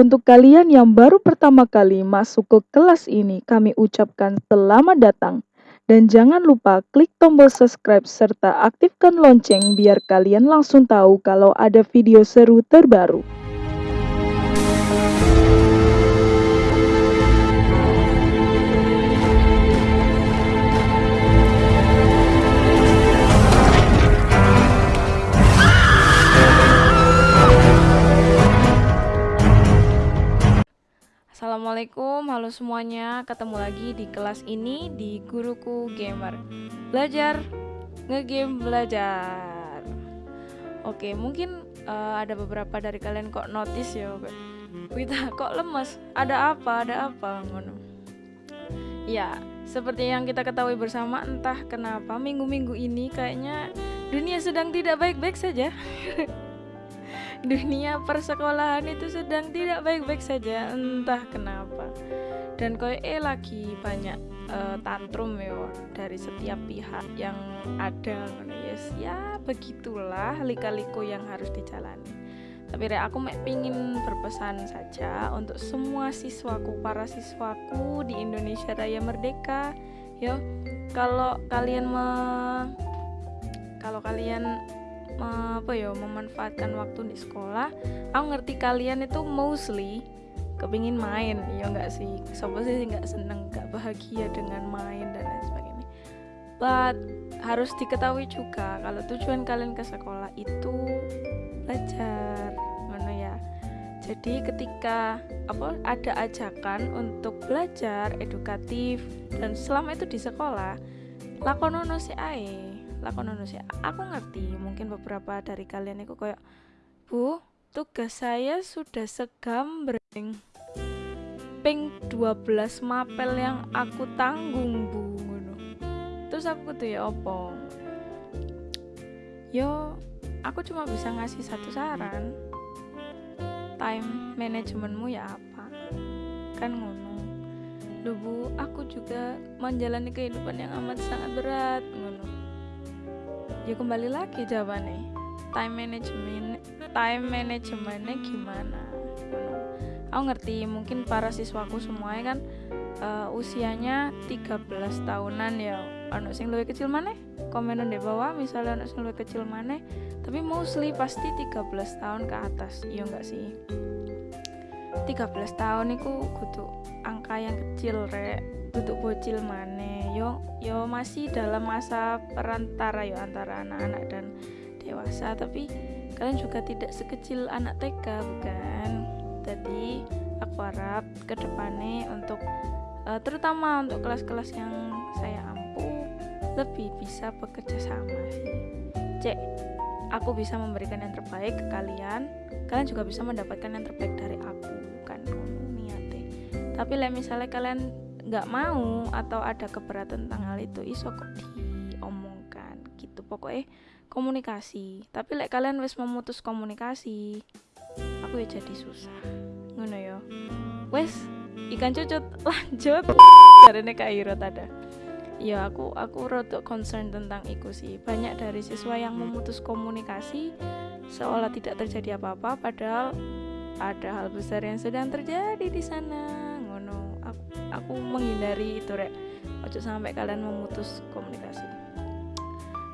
Untuk kalian yang baru pertama kali masuk ke kelas ini, kami ucapkan selamat datang. Dan jangan lupa klik tombol subscribe serta aktifkan lonceng biar kalian langsung tahu kalau ada video seru terbaru. Assalamualaikum, halo semuanya. Ketemu lagi di kelas ini di Guruku Gamer. Belajar ngegame belajar. Oke, mungkin uh, ada beberapa dari kalian kok notice ya, kita kok lemes. Ada apa? Ada apa ngono? Ya, seperti yang kita ketahui bersama, entah kenapa minggu-minggu ini kayaknya dunia sedang tidak baik-baik saja. dunia persekolahan itu sedang tidak baik-baik saja entah kenapa. Dan koi eh lagi banyak uh, tantrum ya dari setiap pihak yang ada yes ya begitulah lika-liku yang harus dijalani. Tapi re aku mek pingin berpesan saja untuk semua siswaku para siswaku di Indonesia Raya Merdeka yo. Kalau kalian me kalau kalian apa ya memanfaatkan waktu di sekolah. Aku ngerti kalian itu mostly kepingin main. Ya enggak sih? Sobat sih nggak seneng nggak bahagia dengan main dan lain sebagainya? But harus diketahui juga kalau tujuan kalian ke sekolah itu belajar mana ya. Jadi ketika apa ada ajakan untuk belajar edukatif dan selama itu di sekolah lakonono si ae lakonono sih. Aku ngerti mungkin beberapa dari kalian itu kayak bu tugas saya sudah segambreng ping 12 mapel yang aku tanggung bu terus aku tuh ya opo yo aku cuma bisa ngasih satu saran. Time managementmu ya apa? Kan ngono. Duh bu, aku juga menjalani kehidupan yang amat sangat berat ngono ya kembali lagi jawabannya. Time management time managementnya gimana? Aku ngerti mungkin para siswaku semuanya kan uh, usianya 13 tahunan ya. Anak sing lebih kecil mana komen di bawah misalnya anak sing lebih kecil mana tapi mostly pasti 13 tahun ke atas. Iya enggak sih? 13 tahun itu kudu angka yang kecil rek. Duduk bocil mana yo yo masih dalam masa perantara yo antara anak-anak dan dewasa. Tapi kalian juga tidak sekecil anak TK bukan? Jadi aku harap ke depannya untuk uh, terutama untuk kelas-kelas yang saya ampu lebih bisa bekerja sama sih. Cek aku bisa memberikan yang terbaik ke kalian kalian juga bisa mendapatkan yang terbaik dari aku kan niatnya. Tapi misalnya kalian nggak mau atau ada keberatan tentang hal itu iso kok diomongkan gitu. Pokoknya komunikasi. Tapi lek kalian wes memutus komunikasi aku ya jadi susah. Ngono yo wes ikan cucut lanjut. Dari Iro ada ya aku aku rada concern tentang itu sih. Banyak dari siswa yang memutus komunikasi seolah tidak terjadi apa-apa padahal ada hal besar yang sedang terjadi di sana aku menghindari itu rek. Ojo sampai kalian memutus komunikasi.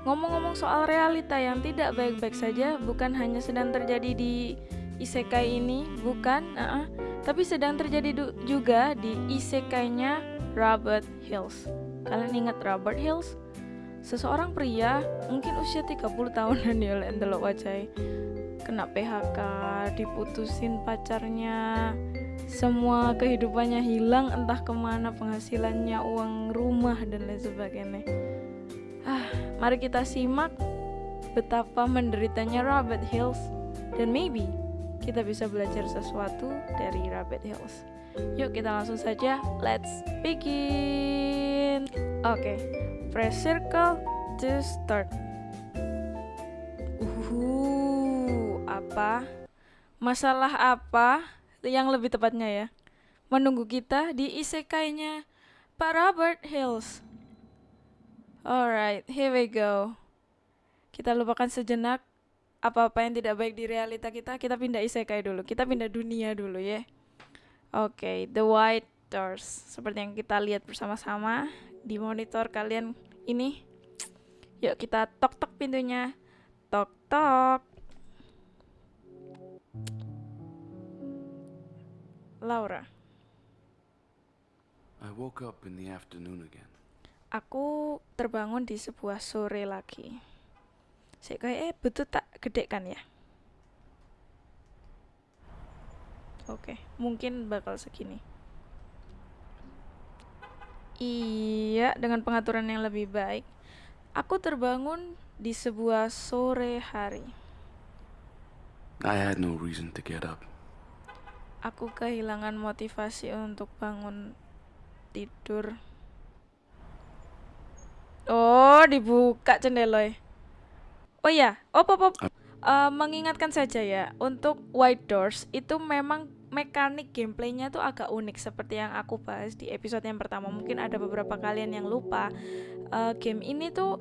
Ngomong-ngomong soal realita yang tidak baik-baik saja bukan hanya sedang terjadi di isekai ini bukan uh -uh, tapi sedang terjadi juga di isekainya Robert Hills. Kalian ingat Robert Hills? Seseorang pria mungkin usia 30 tahunan ya lek wajah kena PHK diputusin pacarnya semua kehidupannya hilang entah ke mana penghasilannya uang rumah dan lain sebagainya. Ah mari kita simak betapa menderitanya Robert Hills. Dan maybe kita bisa belajar sesuatu dari Robert Hills. Yuk kita langsung saja let's begin. Oke okay. press circle to start. Uh apa? Masalah apa yang lebih tepatnya ya menunggu kita di isekainya Pak Robert Hills. Alright, here we go. Kita lupakan sejenak apa-apa yang tidak baik di realita kita, kita pindah isekai dulu. Kita pindah dunia dulu ya. Oke, The White Doors. Seperti yang kita lihat bersama-sama di monitor kalian ini. Yuk kita tok-tok pintunya. Tok-tok. Laura. I woke up in the afternoon again. Aku terbangun di sebuah sore lagi. Saya kayak eh betul tak gede kan ya? Oke, mungkin bakal segini. Iya, dengan pengaturan yang lebih baik. Aku terbangun di sebuah sore hari. I had no reason to get up. Aku kehilangan motivasi untuk bangun tidur. Oh, dibuka jendela. Oh ya, oh pop pop. Eh, mengingatkan saja ya, untuk White Doors itu memang mekanik gameplaynya tuh agak unik seperti yang aku bahas di episode yang pertama. Mungkin ada beberapa kalian yang lupa. Eh, game ini tuh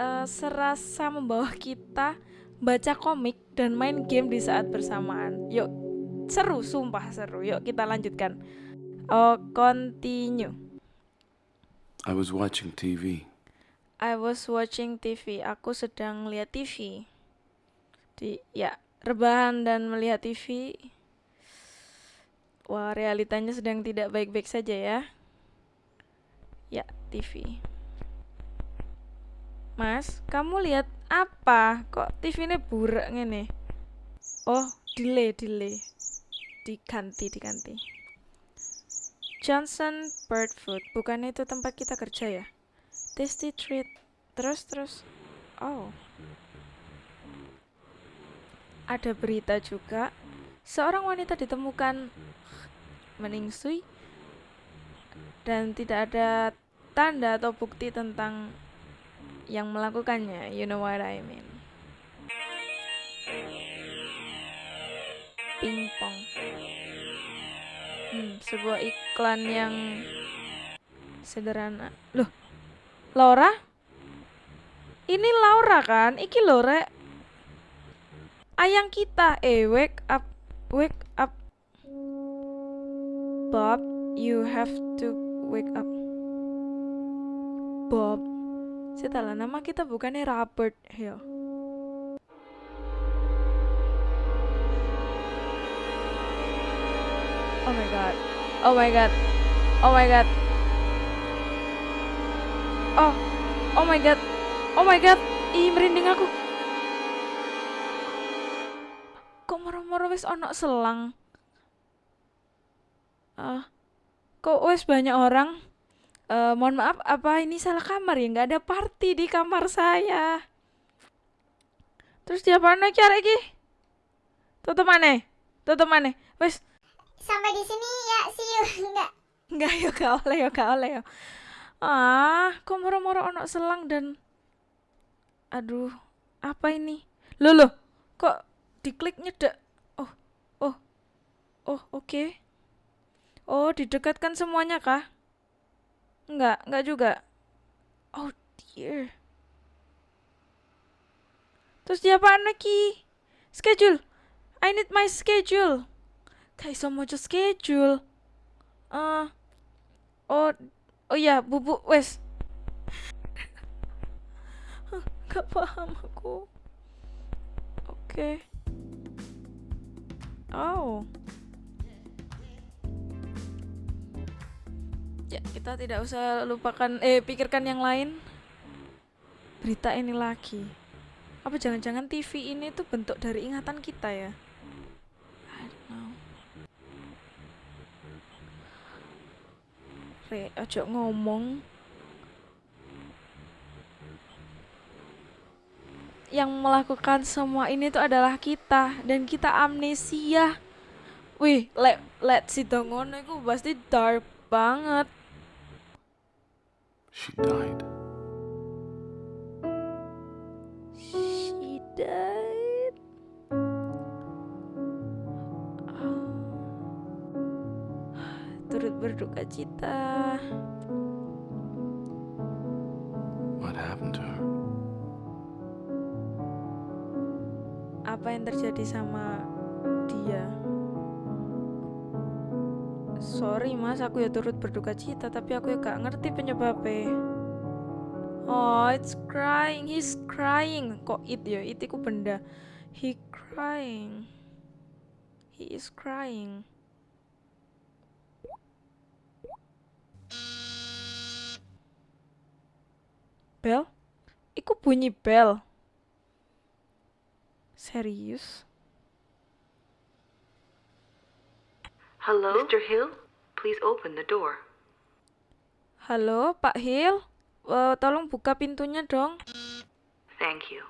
eh, serasa membawa kita baca komik dan main game di saat bersamaan. Yuk, seru, sumpah seru. Yuk kita lanjutkan. Oh, continue. I was watching TV. I was watching TV. Aku sedang lihat TV. Di ya, rebahan dan melihat TV. Wah, realitanya sedang tidak baik-baik saja ya. Ya, TV. Mas, kamu lihat apa? Kok TV ini burak ngene? Oh, delay, delay. Diganti, diganti. Johnson Bird Food, bukannya itu tempat kita kerja ya? Tasty treat. Terus terus. Oh. Ada berita juga. Seorang wanita ditemukan meningsui dan tidak ada tanda atau bukti tentang yang melakukannya. You know what I mean. Pingpong. Hmm, sebuah iklan yang sederhana. Loh, Laura? Ini Laura kan? Iki Laura. Ayang kita. Eh, wake up. Wake up. Bob, you have to wake up. Bob. Setelah nama kita bukannya Robert Hill. Oh my god. Oh my god. Oh my god. Oh. Oh my god. Oh my god. Ih, merinding aku. Kok moro-moro wis ono selang? Ah. kok wis banyak orang? Eh, mohon maaf, apa ini salah kamar ya? Nggak ada party di kamar saya. Terus dia apa lagi? Tutup mana? Tutup mana? Wes, sampai di sini ya see you enggak Enggak ya gak oleh ya gak oleh ya. Ah, kok moro-moro ono selang dan aduh, apa ini? Loh loh, kok diklik nyedek? Oh, oh, oh oke. Oh, didekatkan semuanya kah? Enggak, enggak juga. Oh dear. Terus dia apa lagi? Schedule. I need my schedule. Kayak iso mojo schedule. Eh, oh, oh ya, bubuk wes. Gak paham aku. Oke. Oh. Ya, kita tidak usah lupakan eh pikirkan yang lain. Berita ini lagi. Apa jangan-jangan TV ini tuh bentuk dari ingatan kita ya? I don't know. Re, ojo ngomong. Yang melakukan semua ini tuh adalah kita dan kita amnesia. Wih, let let si ngono iku pasti dark banget. She died. She died. Berduka cita. What happened to her? Apa yang terjadi sama dia? Sorry mas, aku ya turut berduka cita, tapi aku ya gak ngerti penyebabnya. Oh, it's crying. He's crying. Kok it ya? It iku benda. He crying. He is crying. Bel? Iku bunyi bel. Serius? Hello? Mr. Hill? Please open the door. Halo, Pak Hill? Eh, tolong buka pintunya dong. Thank you.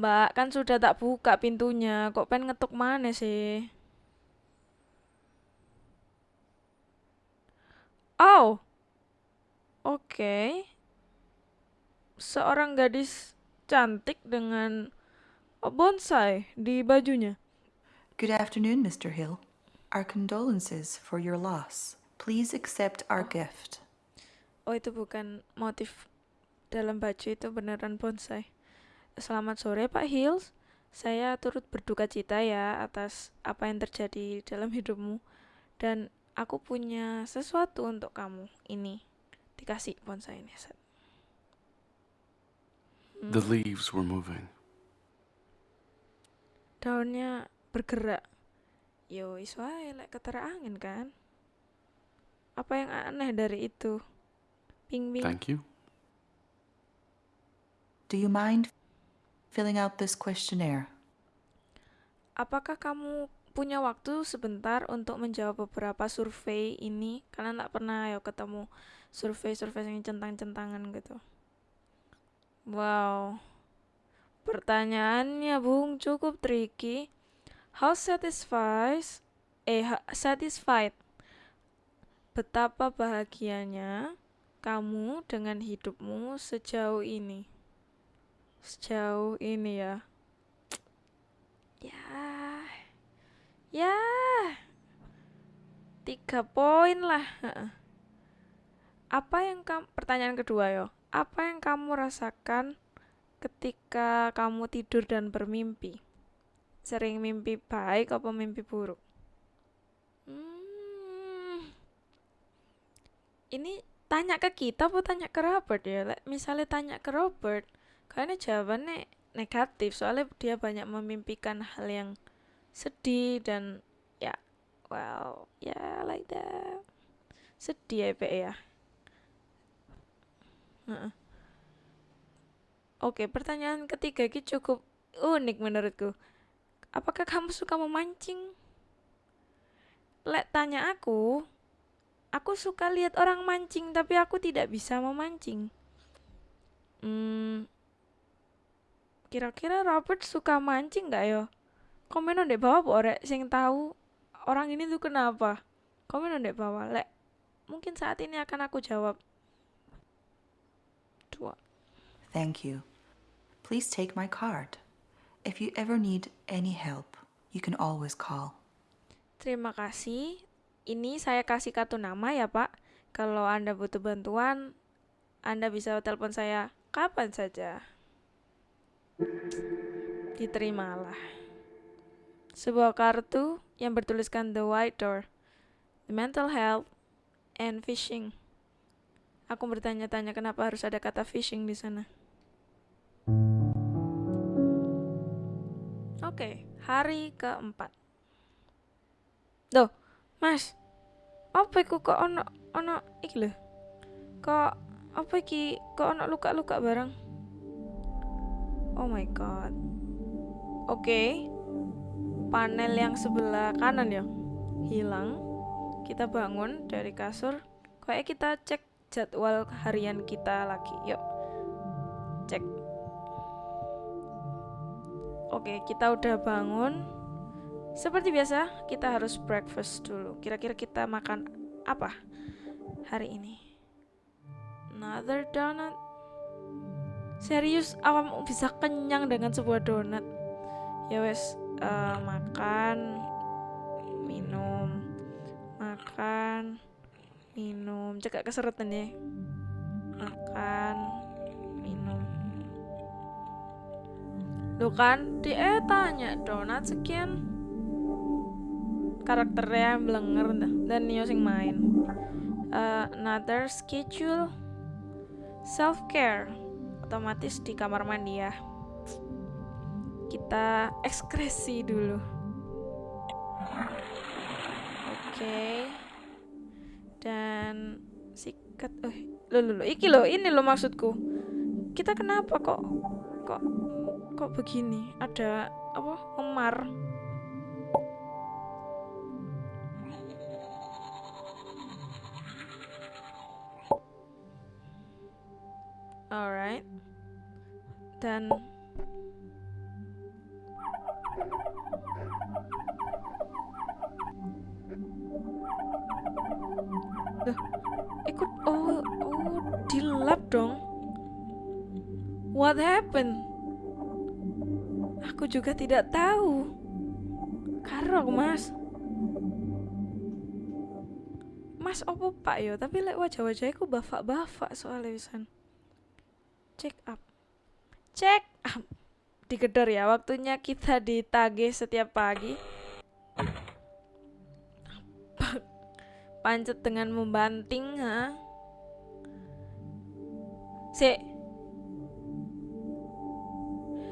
Mbak, kan sudah tak buka pintunya. Kok pengen ngetuk mana sih? Oh. Oke. Seorang gadis cantik dengan bonsai di bajunya. Good afternoon, Mr. Hill. Our condolences for your loss. Please accept our gift. Oh, itu bukan motif dalam baju itu beneran bonsai. Selamat sore, Pak Hills. Saya turut berduka cita ya atas apa yang terjadi dalam hidupmu. Dan aku punya sesuatu untuk kamu. Ini dikasih bonsai ini. Set. The leaves were moving. Daunnya bergerak. Yo, iso ae lek ketara angin kan. Apa yang aneh dari itu? Ping ping. Thank you. Do you mind filling out this questionnaire? Apakah kamu punya waktu sebentar untuk menjawab beberapa survei ini? Kalian tak pernah ya ketemu survei-survei yang centang-centangan gitu. Wow. Pertanyaannya, Bung, cukup tricky. How satisfies eh satisfied betapa bahagianya kamu dengan hidupmu sejauh ini? Sejauh ini ya. Ya. Ya. Tiga poin lah. Apa yang kamu pertanyaan kedua yo. Apa yang kamu rasakan ketika kamu tidur dan bermimpi? Sering mimpi baik apa mimpi buruk? Hmm. Ini tanya ke kita apa tanya ke Robert ya? Misalnya tanya ke Robert, kayaknya jawabannya negatif soalnya dia banyak memimpikan hal yang sedih dan ya well ya yeah, like that sedih ya Pe, ya Heeh. Oke, pertanyaan ketiga ini cukup unik menurutku. Apakah kamu suka memancing? Lek tanya aku, aku suka lihat orang mancing tapi aku tidak bisa memancing. Hmm, kira-kira Robert suka mancing nggak yo? Komen di bawah po rek sing tahu orang ini tuh kenapa. Komen di bawah lek. Mungkin saat ini akan aku jawab. Dua. Thank you. Please take my card. If you ever need any help, you can always call. Terima kasih. Ini saya kasih kartu nama ya Pak. Kalau Anda butuh bantuan, Anda bisa telepon saya kapan saja. Diterimalah. Sebuah kartu yang bertuliskan The White Door, The Mental Health, and Fishing. Aku bertanya-tanya kenapa harus ada kata fishing di sana. Oke, hari keempat. Duh, Mas. Apa iku kok ono ono iki lho. Kok apa iki kok ono luka-luka bareng? Oh my god. Oke. Panel yang sebelah kanan ya hilang. Kita bangun dari kasur. Kayak kita cek jadwal harian kita lagi. Yuk. Cek. Oke, kita udah bangun. Seperti biasa, kita harus breakfast dulu. Kira-kira kita makan apa hari ini? Another donut. Serius, awam bisa kenyang dengan sebuah donat? Ya wes, eh, makan, minum, makan, minum. Cekak keseretan ya. Makan, minum. Lo kan dia tanya donat sekian karakternya belenger dan Neo sing main Uh, another schedule self care otomatis di kamar mandi ya kita ekskresi dulu. Oke. Dan sikat eh lo lo lo. Iki lo ini lo maksudku. Kita kenapa kok kok kok begini? Ada apa? Memar. Alright. Dan Ikut oh oh dilap dong. What happened? Aku juga tidak tahu. Karo mas. Mas opo pak yo? Tapi lek wajah-wajahnya ku bafak-bafak soalnya wisan check up. Check up. Digedor ya waktunya kita ditagih setiap pagi pancet dengan membanting ha? Se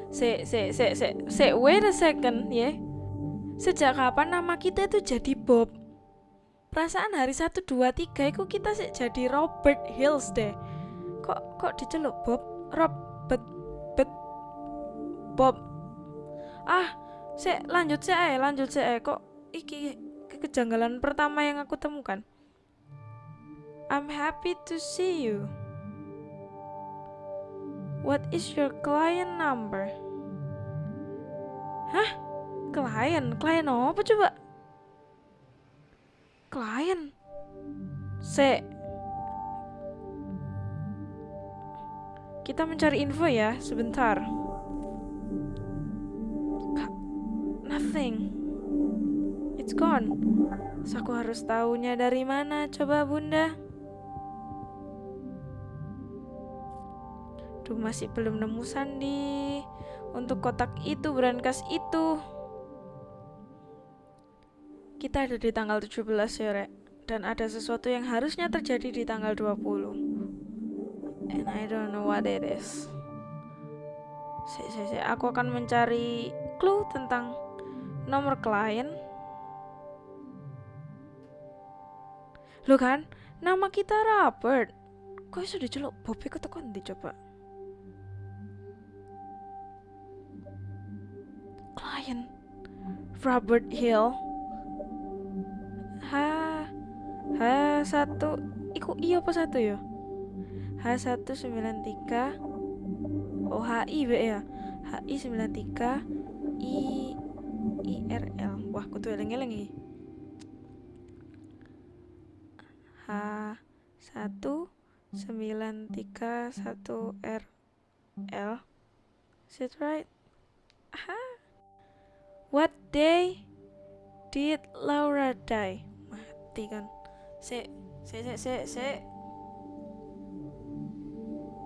se se se se se wait a second ya sejak kapan nama kita itu jadi Bob? Perasaan hari 1, 2, 3 itu kita sih jadi Robert Hills deh. Kok kok diceluk Bob? Robert bet Bob. Ah se lanjut se lanjut se kok iki kejanggalan pertama yang aku temukan I'm happy to see you What is your client number? Hah? Klien? Klien apa coba? Klien? Se Kita mencari info ya, sebentar. Nothing. It's gone. So, aku harus tahunya dari mana? Coba bunda. Duh, masih belum nemu sandi untuk kotak itu, brankas itu. Kita ada di tanggal 17 ya. Dan ada sesuatu yang harusnya terjadi di tanggal 20. And I don't know what it is. Si, si, si. Aku akan mencari clue tentang nomor klien. Lo kan, nama kita Robert. Kok sudah celuk Bobby kok tekan di coba? Klien Robert Hill. H H satu. Iku iya apa satu ya? H193 Oh HI be ya HI 93 I IRL Wah kutu eleng-eleng iki H 1 931 R L Is it right? Aha. What day did Laura die? Mati kan. Se, se, se, se, se.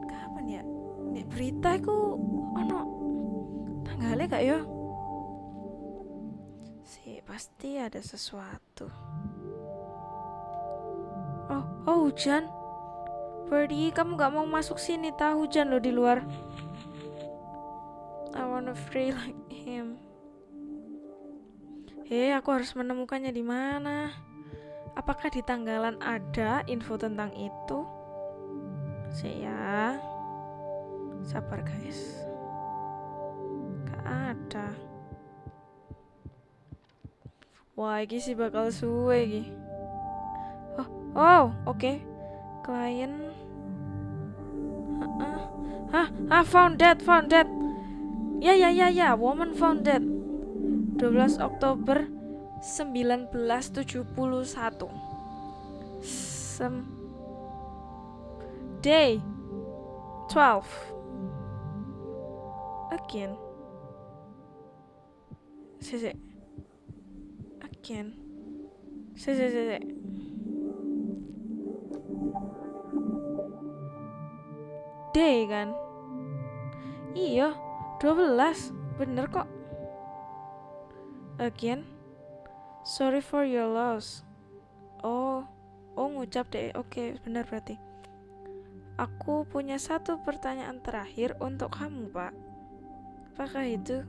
Kapan ya? Nek berita iku ono tanggalnya gak ya? Si pasti ada sesuatu. Oh, oh hujan. Birdie, kamu gak mau masuk sini tahu hujan loh di luar. I wanna free like him. Hei, aku harus menemukannya di mana? Apakah di tanggalan ada info tentang itu? Saya sabar guys. Gak ada. Wah, ini sih bakal suwe iki. Oh, oh, oke. Klien. Hah, hah, ah, found that, found that. Ya, ya, ya, ya, woman found that. 12 Oktober 1971 Sem Day 12 Again Sese Again Sese sese Day kan? Iya 12 bener kok. Again sorry for your loss. Oh oh ngucap deh. Oke bener berarti. Aku punya satu pertanyaan terakhir untuk kamu pak. Apakah itu?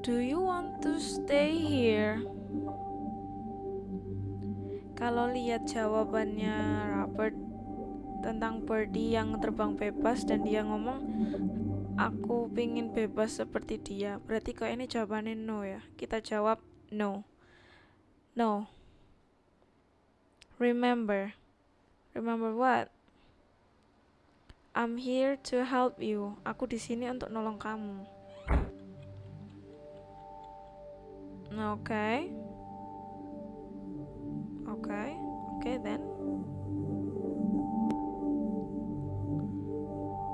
Do you want to stay here? Kalau lihat jawabannya Robert tentang Birdie yang terbang bebas dan dia ngomong aku pingin bebas seperti dia. Berarti kok ini jawabannya no ya? Kita jawab no. No. Remember. Remember what? I'm here to help you. Aku di sini untuk nolong kamu. Oke. Okay. oke. Okay. oke okay, then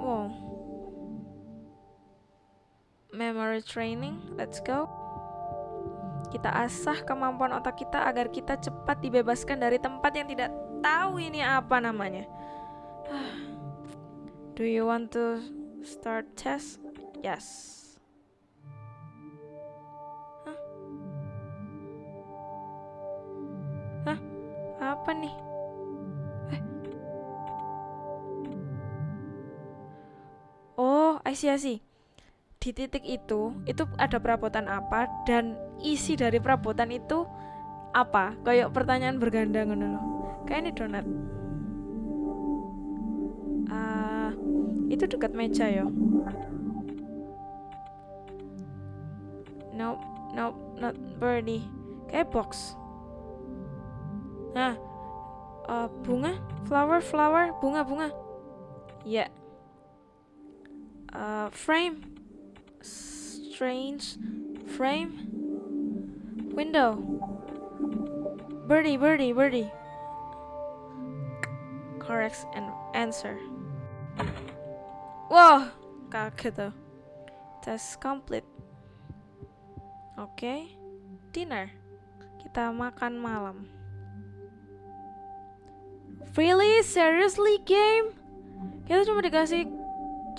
Wow. Memory training, let's go. Kita asah kemampuan otak kita agar kita cepat dibebaskan dari tempat yang tidak tahu ini apa namanya. Do you want to start test? Yes. I see, I see. Di titik itu, itu ada perabotan apa dan isi dari perabotan itu apa? Kayak pertanyaan berganda ngono loh. Kayak ini donat. Ah, itu dekat meja ya. Nope, nope, not birdie. Kayak box. Nah, uh, bunga, flower, flower, bunga, bunga. Ya. Yeah uh, frame. Strange frame. Window. Birdie birdie birdie. Correct and answer. Wow kaget tuh test complete. Okay. dinner. Kita makan malam. Really? Seriously game? Kita cuma dikasih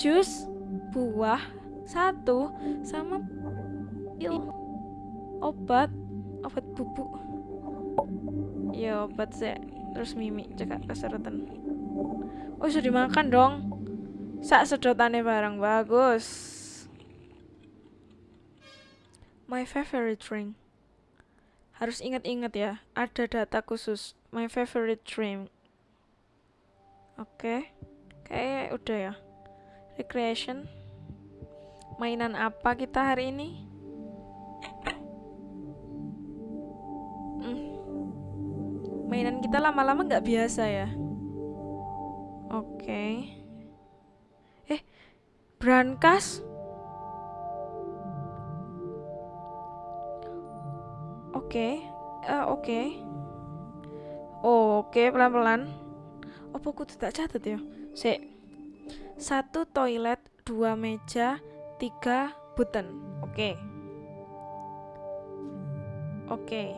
jus buah satu sama pil obat obat bubuk. Ya obat sih. Terus mimi cekak keseretan oh sudah dimakan dong. Sak sedotannya barang bagus. My favorite drink. Harus ingat-ingat ya ada data khusus. My favorite drink. Oke okay. kayak udah ya. Recreation mainan apa kita hari ini hmm. mainan kita lama-lama nggak biasa ya oke okay. eh brankas oke okay. uh, oke okay. oh, oke okay, pelan-pelan apa aku tidak catat ya sih satu toilet dua meja tiga button. Oke. Okay. oke. Okay.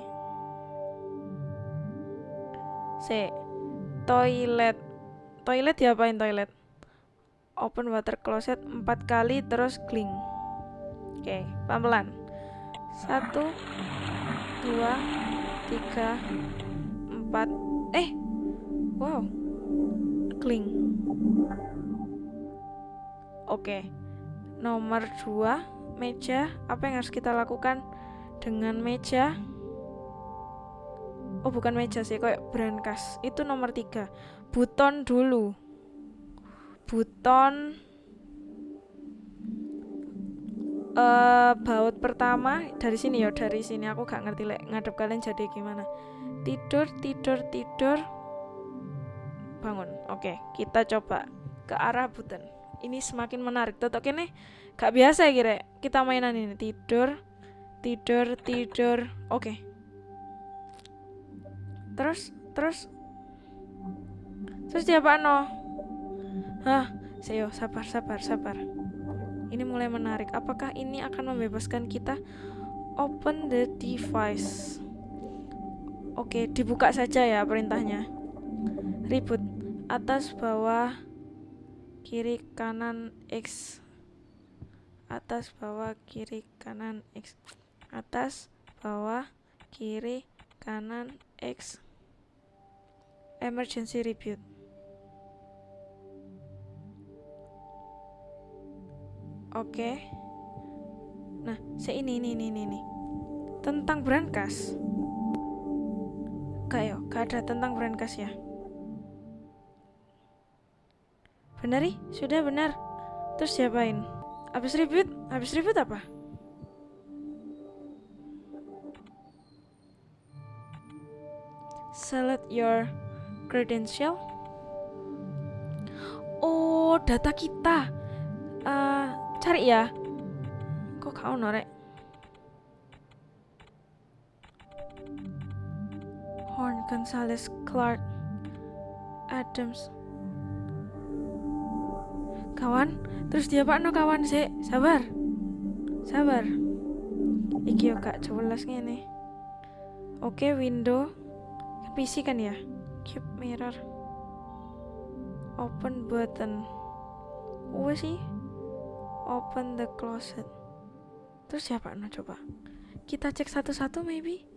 C. Toilet. Toilet diapain toilet? Open water closet empat kali terus clean. Oke okay, pelan-pelan. Satu dua tiga empat. Eh wow. Clean. Oke. okay nomor 2 meja. Apa yang harus kita lakukan dengan meja? Oh bukan meja sih kayak brankas itu nomor 3 buton dulu. Buton uh, baut pertama. Dari sini ya dari sini. Aku gak ngerti lek ngadep kalian jadi gimana. Tidur tidur tidur. Bangun. Oke kita coba ke arah buton ini semakin menarik. Tetap ini gak biasa ya kira. Kita mainan ini tidur tidur tidur. Oke. Terus terus. Terus dia apa no hah? Seyo sabar sabar sabar. Ini mulai menarik. Apakah ini akan membebaskan kita? Open the device. Oke dibuka saja ya perintahnya. Ribut. Atas bawah kiri kanan X atas bawah kiri kanan X atas bawah kiri kanan X. Emergency reboot oke. Nah se ini ini ini ini, tentang brankas yo, gak ada tentang brankas ya Benar ih, sudah benar Terus siapain? Habis reboot? Habis reboot apa? Select your credential. Oh, data kita. Eh, cari ya. Kok kau norek? Horn, Gonzalez, Clark, Adams. Kawan, terus dia pak no kawan sih, sabar, sabar. Iki yo gak jelas ngene. Oke, window kan PC kan ya? Keep mirror. Open button. Wes sih. Open the closet. Terus siapa no coba? Kita cek satu-satu maybe.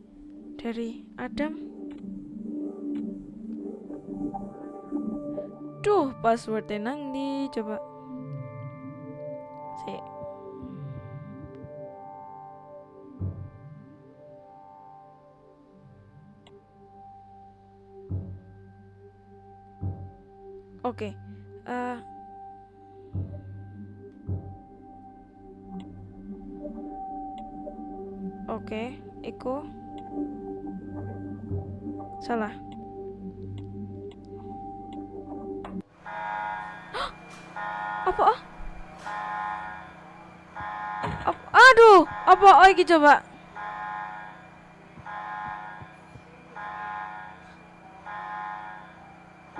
Dari Adam. Duh, passwordnya nang di coba. Si. Oke. eh Oke, iku salah. apa ah? Apa oh iki coba.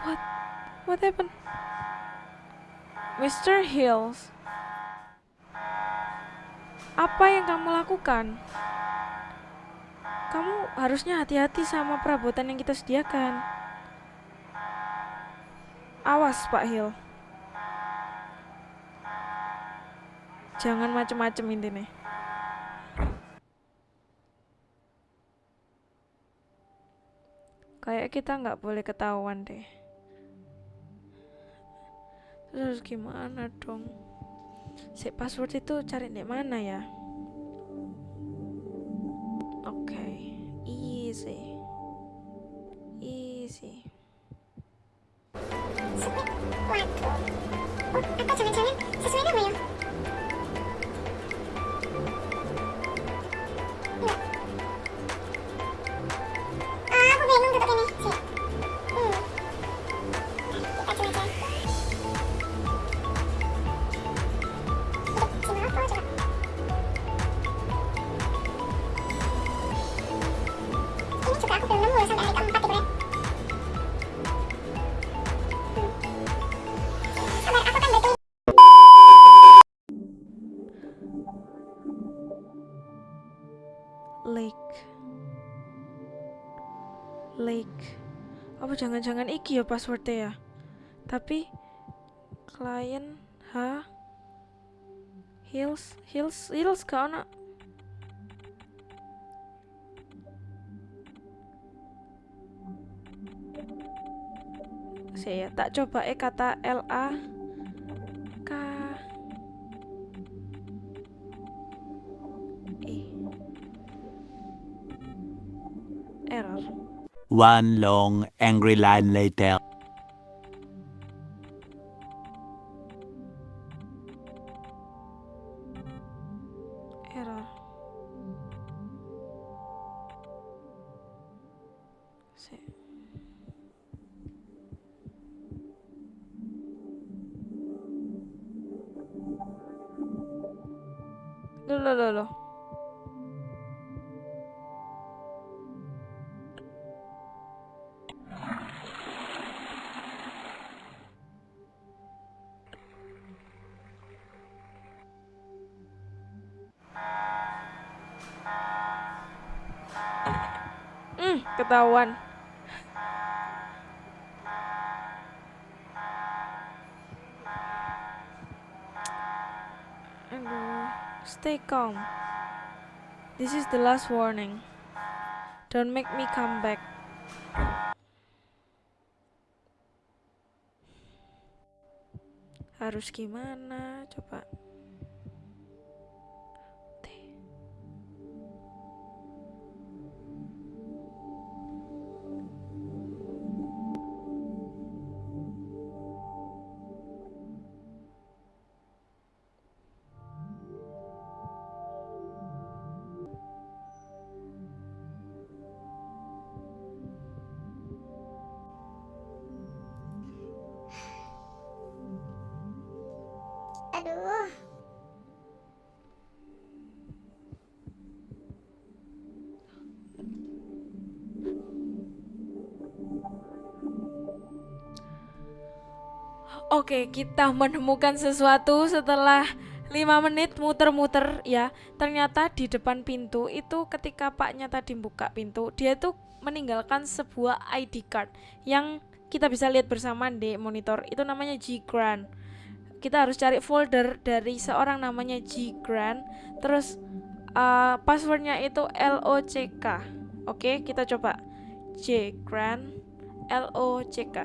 What? What happened? Mr. Hills. Apa yang kamu lakukan? Kamu harusnya hati-hati sama perabotan yang kita sediakan. Awas Pak Hill. Jangan macem-macem intinya kayak kita nggak boleh ketahuan deh. Terus gimana dong? Si password itu cari di mana ya jangan-jangan iki ya passwordnya ya? Tapi klien H hills hills hills gak ono. Saya tak coba eh kata LA One long angry line later. Stay calm. This is the last warning. Don't make me come back. Harus gimana? Coba. Oke, kita menemukan sesuatu setelah 5 menit muter-muter ya. Ternyata di depan pintu itu ketika paknya tadi buka pintu, dia tuh meninggalkan sebuah ID card yang kita bisa lihat bersama di monitor. Itu namanya G Grant. Kita harus cari folder dari seorang namanya G Grant. Terus uh, passwordnya itu LOCK. Oke, kita coba J Grant LOCK.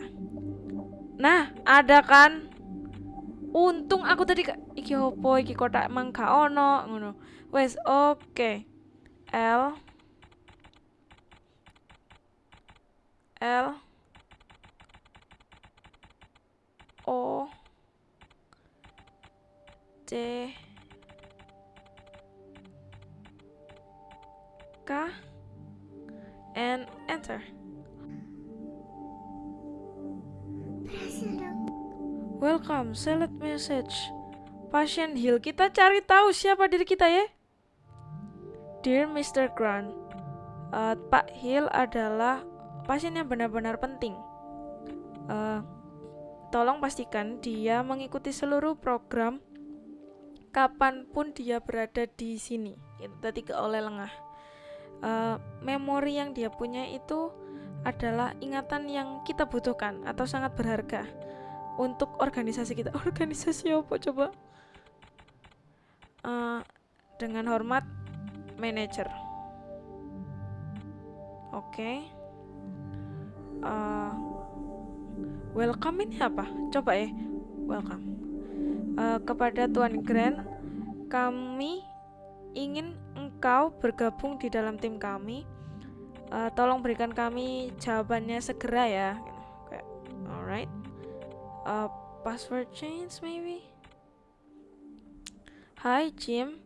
Nah, ada kan? Untung aku tadi iki opo iki kotak emang gak ono ngono. Wes, oke. L L O C K and enter. Welcome, select message. Pasien Hill, kita cari tahu siapa diri kita ya. Dear Mr. Grant, eh, Pak Hill adalah pasien yang benar-benar penting. Eh, tolong pastikan dia mengikuti seluruh program kapan pun dia berada di sini. Tadi ke oleh lengah. Eh, memori yang dia punya itu adalah ingatan yang kita butuhkan atau sangat berharga untuk organisasi kita. Organisasi apa coba? Eh, dengan hormat, manager. Oke. Eh, welcome ini apa? Coba ya. Welcome. Eh, kepada Tuan Grant, kami ingin engkau bergabung di dalam tim kami. Eh, tolong berikan kami jawabannya segera ya. Uh, password change maybe? Hai Jim,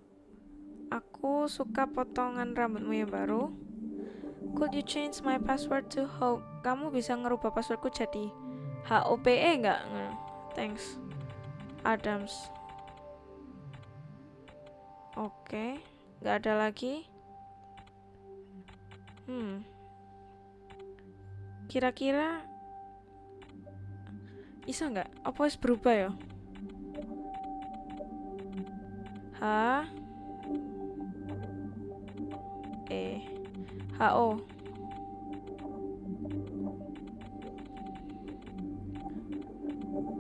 aku suka potongan rambutmu yang baru. Could you change my password to Hope? Kamu bisa ngerubah passwordku jadi HOPE nggak? Nge- Thanks. Adams. Oke, nggak ada lagi. Hmm. Kira-kira Iso nggak? Apa wis berubah ya? H E H O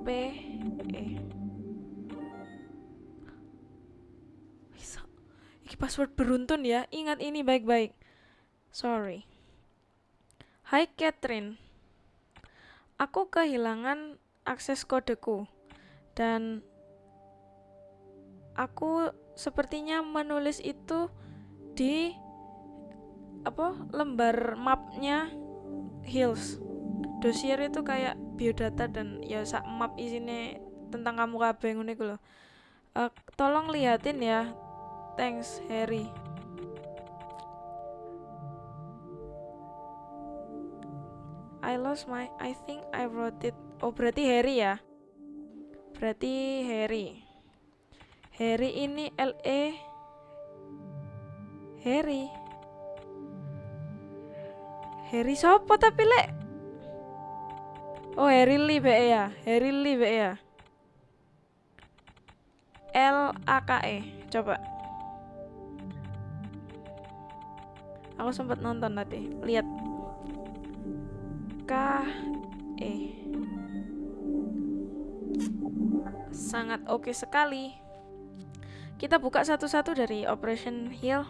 P E Bisa. Iki password beruntun ya. Ingat ini baik-baik. Sorry. Hai Catherine. Aku kehilangan akses kodeku. Dan aku sepertinya menulis itu di apa lembar mapnya Hills. Dosier itu kayak biodata dan ya sak map isinya tentang kamu kabeh ngono iku lho. Eh, tolong liatin ya. Thanks Harry. I lost my I think I wrote it oh berarti Harry ya? Berarti Harry. Harry ini L E. Harry. Harry sopo tapi lek? Oh Harry Lee be ya? Harry Lee be ya? L A K E. Coba. Aku sempat nonton tadi. Lihat. K E sangat oke sekali kita buka satu-satu dari Operation Heal.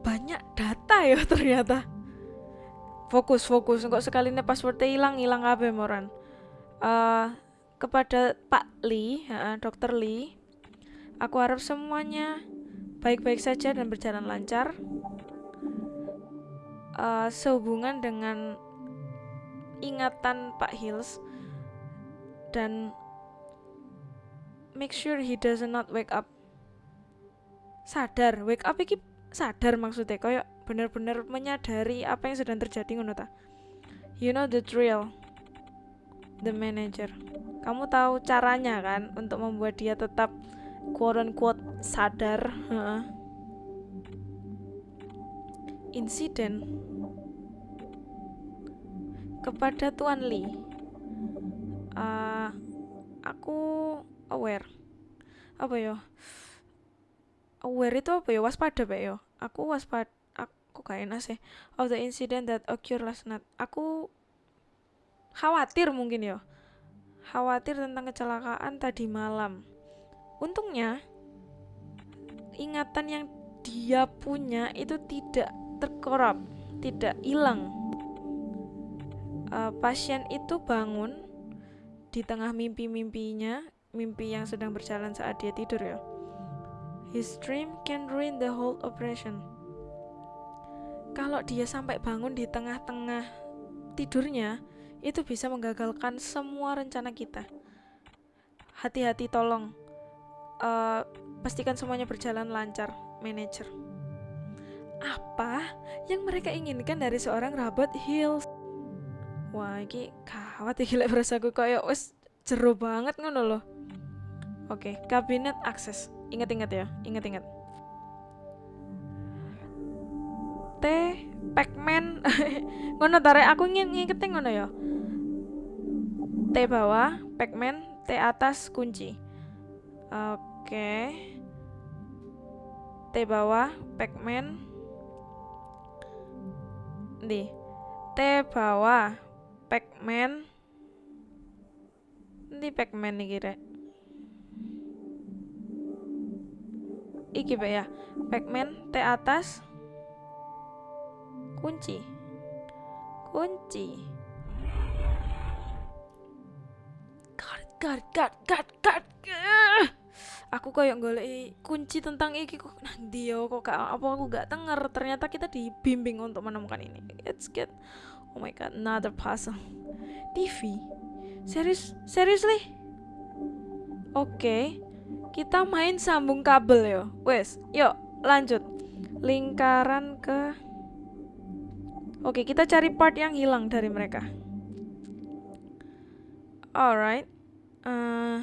Banyak data ya ternyata. Fokus, fokus. Kok sekali ini passwordnya hilang, hilang apa moran. Eh, kepada Pak Lee, ya, Dokter Lee, aku harap semuanya baik-baik saja dan berjalan lancar. Eh, sehubungan dengan ingatan Pak Hills dan make sure he does not wake up sadar. Wake up iki sadar maksudnya kayak bener-bener menyadari apa yang sedang terjadi ngono ta? You know the drill the manager. Kamu tahu caranya kan untuk membuat dia tetap quote unquote sadar insiden kepada Tuan Lee. Eh, aku aware. Apa ya aware itu apa ya waspada pak ya aku waspada aku gak enak sih. Of the incident that occurred last night. Aku khawatir mungkin ya khawatir tentang kecelakaan tadi malam. Untungnya ingatan yang dia punya itu tidak terkorup tidak hilang. Eh, pasien itu bangun di tengah mimpi-mimpinya mimpi yang sedang berjalan saat dia tidur ya. His dream can ruin the whole operation. Kalau dia sampai bangun di tengah-tengah tidurnya itu bisa menggagalkan semua rencana kita. Hati-hati tolong. Eh, pastikan semuanya berjalan lancar manager apa yang mereka inginkan dari seorang Robert Hills? Wah ini kawat ya gila berasaku kayak wes jero banget ngono loh oke kabinet akses. Ingat-ingat ya ingat-ingat. T Pacman. Ngono tare aku ingin ngingetin ngono ya. T bawah Pacman. T atas kunci. Oke. T bawah Pacman. Di T bawah Pacman. Di Pacman nih kira iki pak ya. Pacman T atas. Kunci. Kunci. Guard guard guard guard guard aku kayak golek kunci tentang iki kok. Nang dia kok gak apa aku gak denger ternyata kita dibimbing untuk menemukan ini. It's good oh my god another puzzle. TV serius seriously? Oke kita main sambung kabel ya wes yuk lanjut. Lingkaran ke oke kita cari part yang hilang dari mereka. Alright. Eh,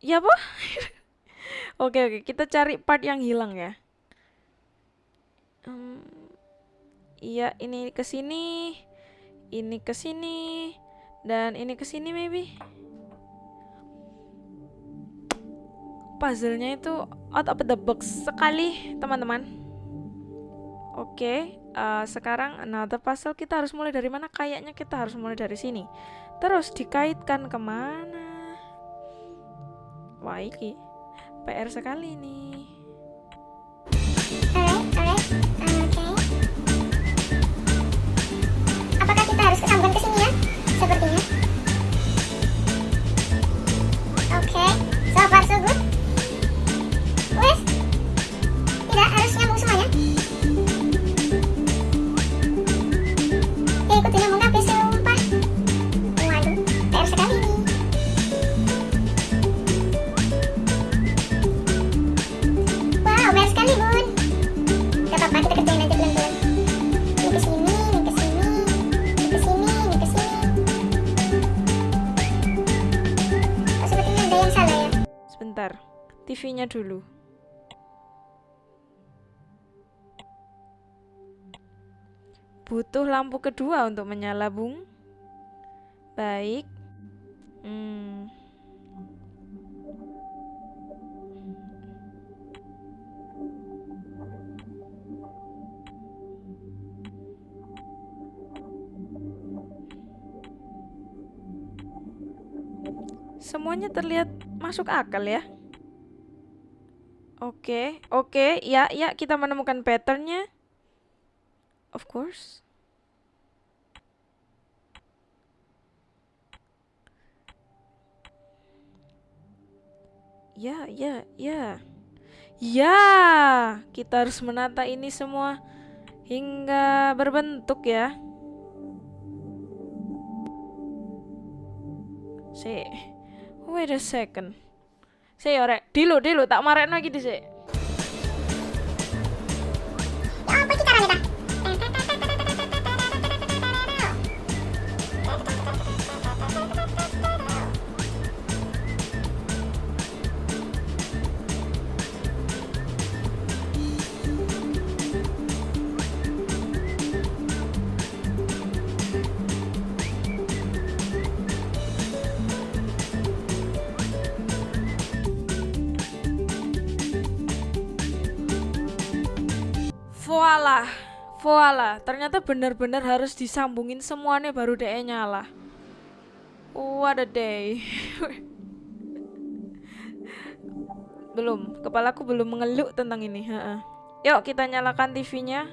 ya apa? Oke oke kita cari part yang hilang ya. Em, iya ini ke sini ini ke sini dan ini ke sini maybe puzzle-nya itu out of the box sekali teman-teman. Oke eh, sekarang another puzzle kita harus mulai dari mana? Kayaknya kita harus mulai dari sini. Terus dikaitkan ke mana? Wah iki. PR sekali nih Dulu butuh lampu kedua untuk menyala bung baik hmm. semuanya terlihat masuk akal ya. Oke, oke, ya, ya, kita menemukan patternnya. Of course. Ya, ya, ya. Ya, kita harus menata ini semua hingga berbentuk ya. Si, wait a second. Si, ore, dulu, dulu, tak marahin lagi di voila. Ternyata benar-benar harus disambungin semuanya baru DE nyala. What a day. belum, kepalaku belum mengeluk tentang ini. heeh. Yuk kita nyalakan TV-nya.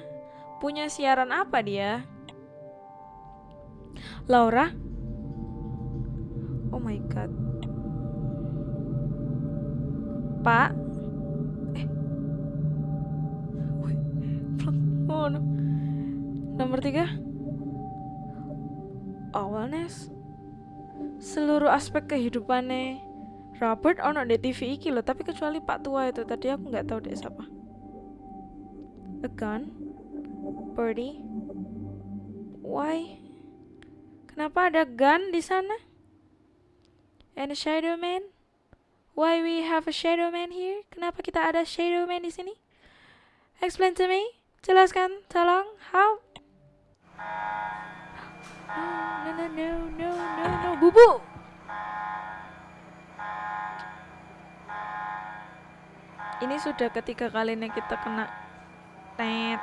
Punya siaran apa dia? Laura? Oh my god. Pak? Oh, no. Nomor tiga? Awareness. Seluruh aspek kehidupannya. Robert ono di TV iki loh Tapi kecuali Pak Tua itu Tadi aku nggak tahu deh siapa. A gun? Birdie? Why? Kenapa ada gun di sana? And a shadow man? Why we have a shadow man here? Kenapa kita ada shadow man di sini? Explain to me. Jelaskan, tolong. How? No, no, no, no, no, no, bubu. Ini sudah ketiga kalinya kita kena tet,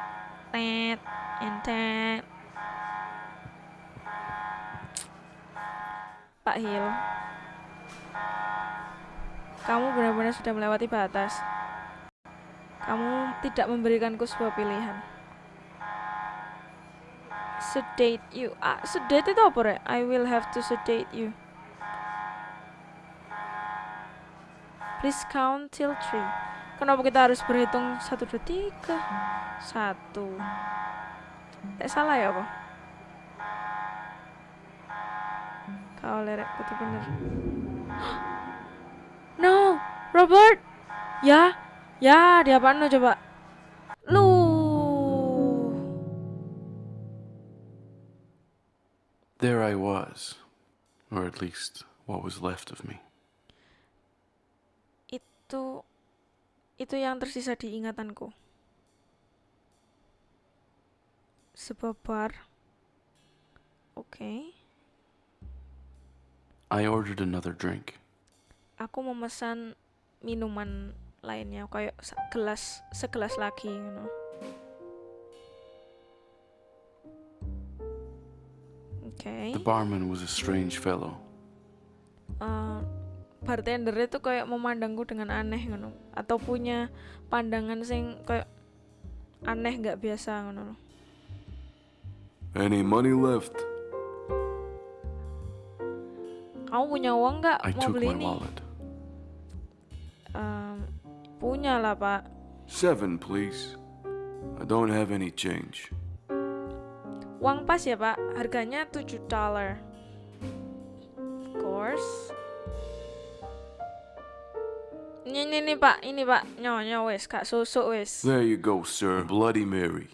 tet, and tet. Pak Hil, kamu benar-benar sudah melewati batas. Kamu tidak memberikanku sebuah pilihan. Sedate you. Ah, sedate itu apa, Rek? I will have to sedate you. Please count till three. Kenapa kita harus berhitung satu, dua, tiga? Satu. Tak salah ya, apa? Kau lerek, betul bener. No, Robert. Ya, Ya, di apaan lo coba? Lu. There I was. Or at least what was left of me. Itu itu yang tersisa di ingatanku. Sebuah bar. Oke. I ordered another drink. Aku memesan minuman lainnya kayak gelas segelas lagi you know. Oke. The barman was a strange fellow. Eh, bartender itu kayak memandangku dengan aneh ngono atau punya pandangan sing kayak aneh nggak biasa ngono. Any money left? Kamu punya uang nggak mau beli ini? wallet. Em, punya lah pak. Seven, please. I don't have any change. Uang pas ya pak, harganya 7 dollar. Of course. Ini, ini, ini pak, ini pak, nyonya wes, kak susu wes. There you go, sir. Bloody Mary.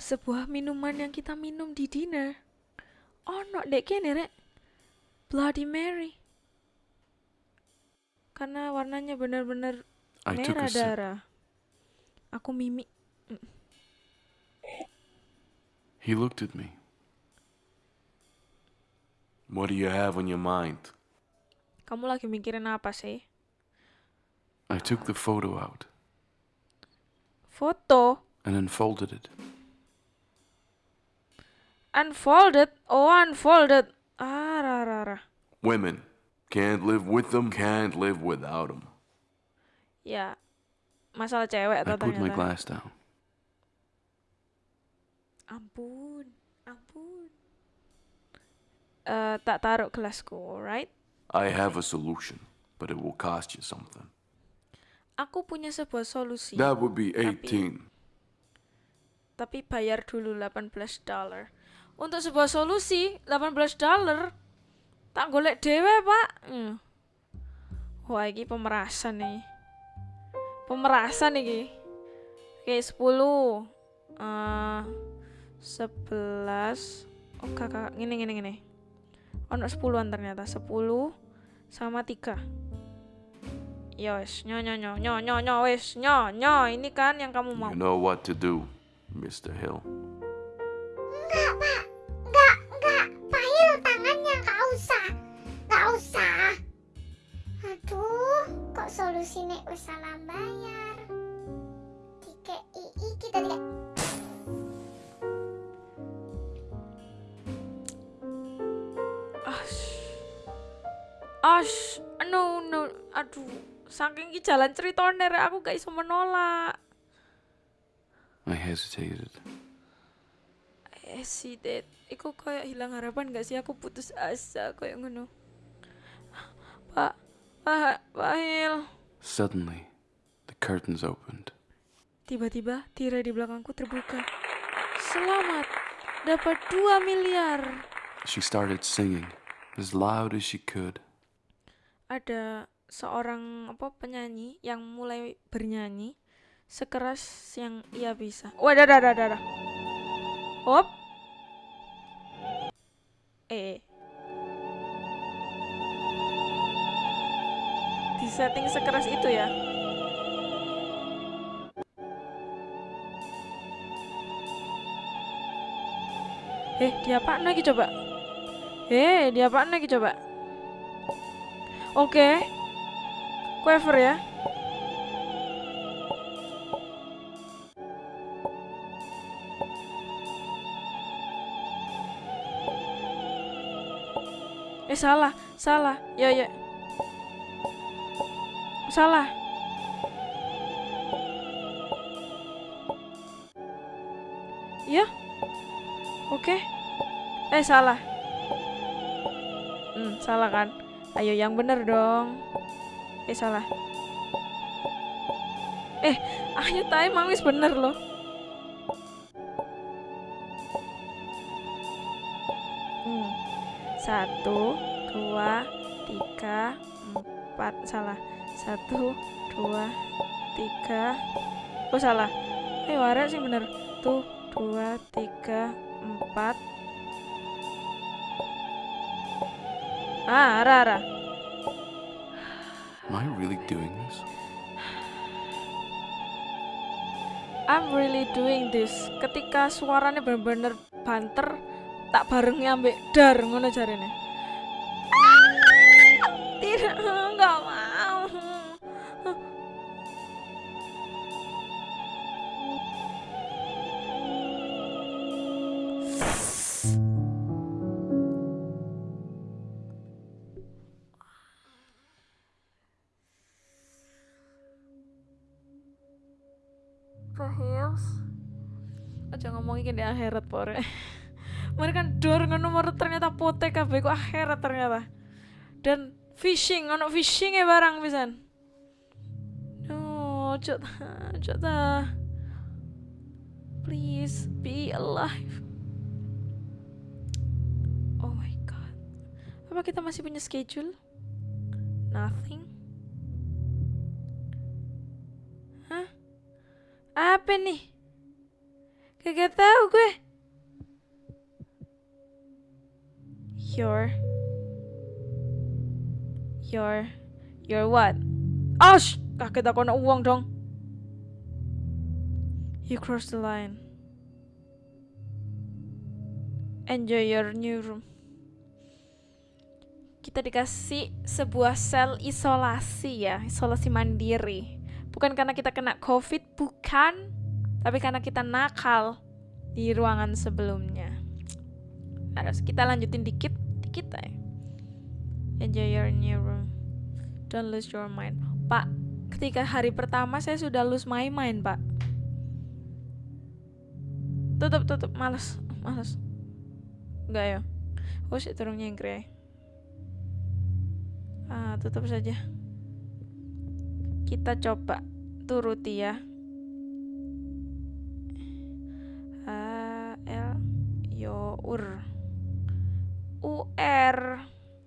Sebuah minuman yang kita minum di dinner. Oh no, dek kene rek. Bloody Mary. Karena warnanya benar-benar merah darah. Aku mimi. He looked at me. What do you have on your mind? Kamu lagi mikirin apa sih? I took the photo out Foto. and unfolded it. Unfolded. Oh, unfolded. Ah, rah, rah, rah. Women. Can't live with them, can't live without them. Ya, masalah cewek I put my glass down. Ampun, ampun. Eh, tak taruh gelasku, right? I have a solution, but it will cost you something. Aku punya sebuah solusi. That would be Tapi- 18. tapi bayar dulu 18 dollar. Untuk sebuah solusi 18 dollar tak golek dewe pak. Hmm. Wah ini pemerasan nih. Pemerasan nih. Oke 10 eh 11 Oh kakak gini gini gini. Ono 10an ternyata 10 sama 3 Ya wes, nyo nyo nyo nyo nyo nyo wes, nyo nyo ini kan yang kamu mau. You know what to do, Mr. Hill. Enggak, Pak. Enggak, enggak. Pak Hil, tangannya enggak usah. Enggak usah. Aduh, kok solusinya wis salah bayar. Ii kita tiga. Ash. No, no. Aduh. Saking ki jalan ceritanya rek, aku gak iso menolak. I hesitated. Sih, Dad. Iku kayak hilang harapan gak sih? Aku putus asa kayak ngono. Pak, Pak, Pak Hil. Suddenly, the curtains opened. Tiba-tiba tirai di belakangku terbuka. Selamat, dapat 2 miliar. She started singing as loud as she could. Ada seorang apa penyanyi yang mulai bernyanyi sekeras yang ia bisa. Wadah, dah, dah, dah, dah. Hop. Eh. Di setting sekeras itu ya. Eh, diapaan lagi coba? Eh, diapaan lagi coba? Oke. Quaver ya. Eh salah, salah. Ya ya. Salah. Ya. Oke. Eh salah. Hmm, salah kan? Ayo yang bener dong. Eh salah. Eh, ayo tay emang wis bener loh. Hmm. Satu, dua, tiga, empat. Salah. Satu, dua, tiga. Oh salah. Eh warak sih bener. Tuh, dua, tiga, empat. Ah, ara, ara. Am I really doing this? I'm really doing this. Ketika suaranya bener-bener banter, tak barengnya ambek dar ngono jarene. Akhirat pore. Mereka dor ngono ternyata potek kabeh kok akhirat ternyata. Dan fishing ono fishing ya barang pisan. No ojo ta. Please be alive. Oh my god. Apa kita masih punya schedule? Nothing. Hah? Apa nih Kagak tahu gue. Your Your Your what? Ash, kaget aku nak uang dong. You crossed the line. Enjoy your new room. Kita dikasih sebuah sel isolasi ya, isolasi mandiri. Bukan karena kita kena COVID, bukan tapi karena kita nakal di ruangan sebelumnya. Harus kita lanjutin dikit, dikit aja. Enjoy your new room. Don't lose your mind. Pak, ketika hari pertama saya sudah lose my mind, Pak. Tutup, tutup. Males, males. Enggak ya? Oh, sih turun nyengkre. Ah, tutup saja. Kita coba turuti ya. Ur. U R.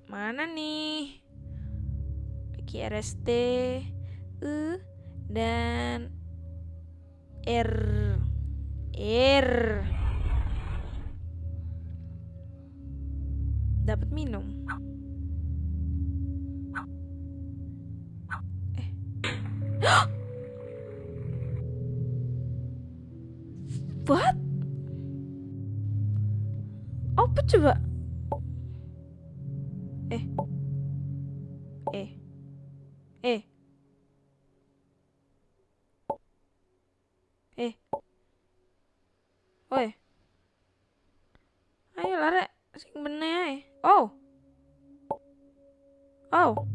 Mana nih? QRST U dan R. R. Dapat minum? Eh coba eh eh eh eh Oi. Ayo lare sing bener. Oh. Oh.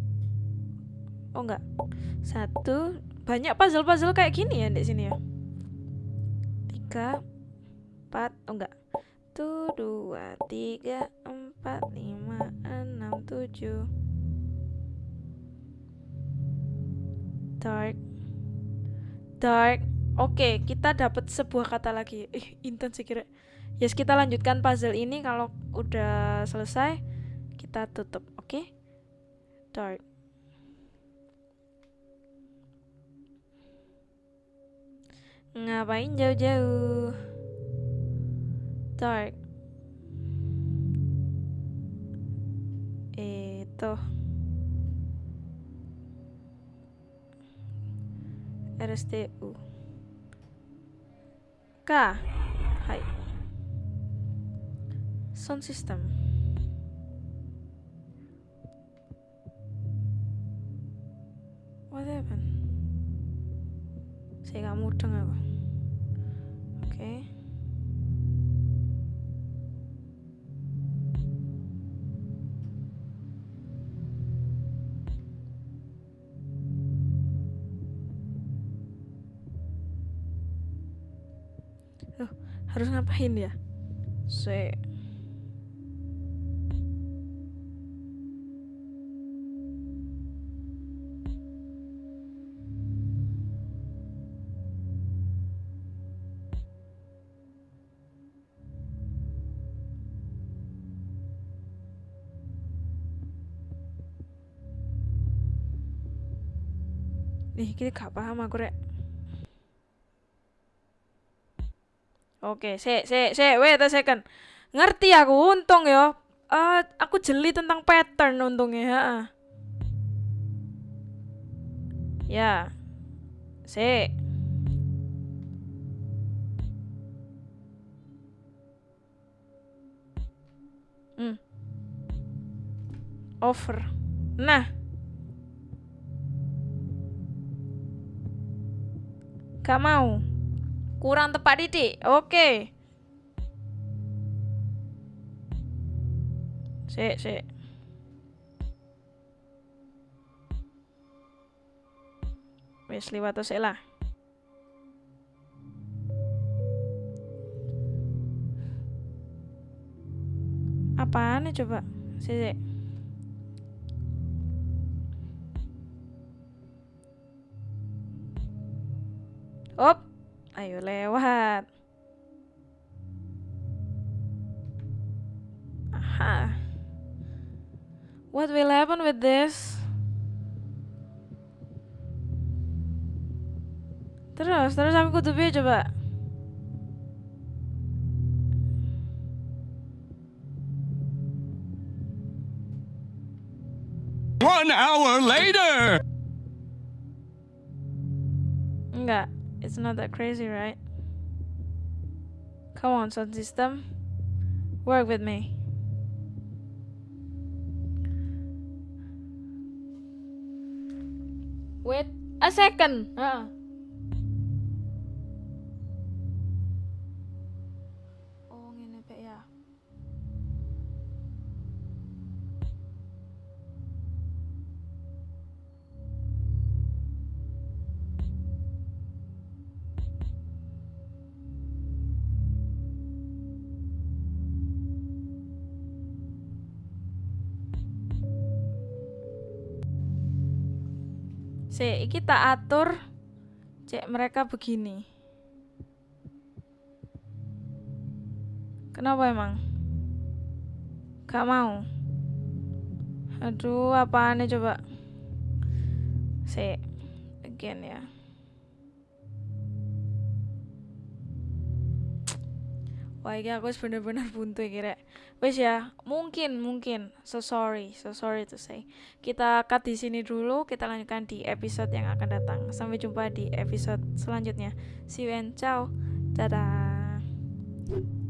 Oh enggak. Satu banyak puzzle-puzzle kayak gini ya di sini ya. Tiga, empat, oh enggak. Satu, dua, tiga, empat, lima, enam, tujuh. Dark. Dark. Oke, kita dapat sebuah kata lagi. Ih, intens kira. Yes, kita lanjutkan puzzle ini. Kalau udah selesai, kita tutup. Oke? Dark. Ngapain jauh-jauh? Dark. Itu. RSTU. K. Hai. Sound system. What happened? Saya nggak mudeng aku. Oke. Loh, harus ngapain ya? Se Nih, kita gak paham aku rek. Oke, se se se wait a second. Ngerti aku untung ya. Eh, aku jeli tentang pattern untungnya, heeh. Ya. Se. Hmm. Over. Nah. Gak mau. Kurang tepat didik. Oke. Sik, sik. Wis liwat sik lah. Apaan coba? Sik, sik. Op, ayo lewat. Aha. What will happen with this? Terus, terus aku kudu piye coba? One hour later! Enggak, it's not that crazy, right? Come on, sound system. Work with me. Wait a second. Oh, Si, iki tak atur cek mereka begini. Kenapa emang? Gak mau. Aduh, apaan coba? Si, again ya. Wah, ini aku bener-bener buntu iki rek. Wis ya, mungkin mungkin so sorry, so sorry to say. Kita cut di sini dulu, kita lanjutkan di episode yang akan datang. Sampai jumpa di episode selanjutnya. See you and ciao. Dadah.